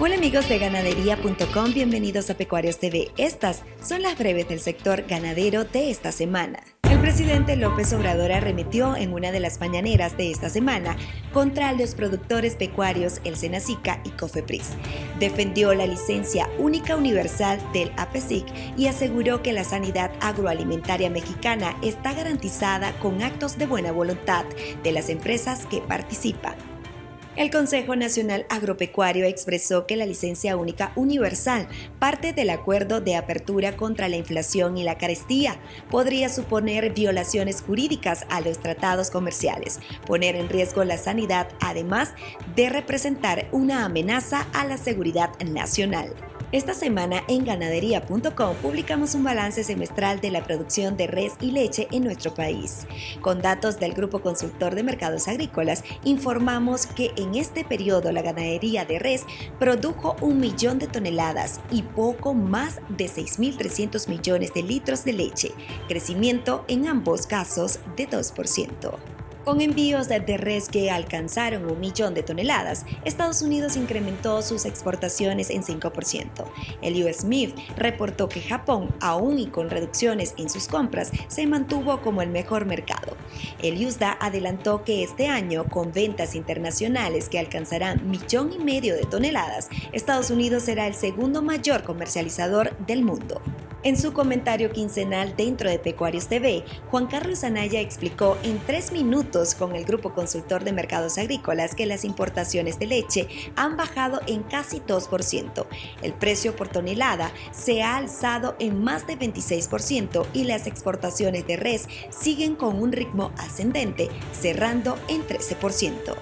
Hola amigos de ganadería.com, bienvenidos a Pecuarios TV. Estas son las breves del sector ganadero de esta semana. El presidente López Obrador arremetió en una de las mañaneras de esta semana contra los productores pecuarios El Senacica y Cofepris. Defendió la licencia única universal del APESIC y aseguró que la sanidad agroalimentaria mexicana está garantizada con actos de buena voluntad de las empresas que participan. El Consejo Nacional Agropecuario expresó que la licencia única universal, parte del acuerdo de apertura contra la inflación y la carestía, podría suponer violaciones jurídicas a los tratados comerciales, poner en riesgo la sanidad, además de representar una amenaza a la seguridad nacional. Esta semana en ganadería.com publicamos un balance semestral de la producción de res y leche en nuestro país. Con datos del Grupo Consultor de Mercados Agrícolas, informamos que en este periodo la ganadería de res produjo un millón de toneladas y poco más de 6.300 millones de litros de leche, crecimiento en ambos casos de 2%. Con envíos de res que alcanzaron un millón de toneladas, Estados Unidos incrementó sus exportaciones en 5%. El US Smith reportó que Japón, aún y con reducciones en sus compras, se mantuvo como el mejor mercado. El USDA adelantó que este año, con ventas internacionales que alcanzarán millón y medio de toneladas, Estados Unidos será el segundo mayor comercializador del mundo. En su comentario quincenal dentro de Pecuarios TV, Juan Carlos Anaya explicó en tres minutos con el Grupo Consultor de Mercados Agrícolas que las importaciones de leche han bajado en casi 2%. El precio por tonelada se ha alzado en más de 26% y las exportaciones de res siguen con un ritmo ascendente, cerrando en 13%.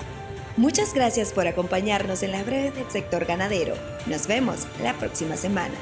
Muchas gracias por acompañarnos en la breve del sector ganadero. Nos vemos la próxima semana.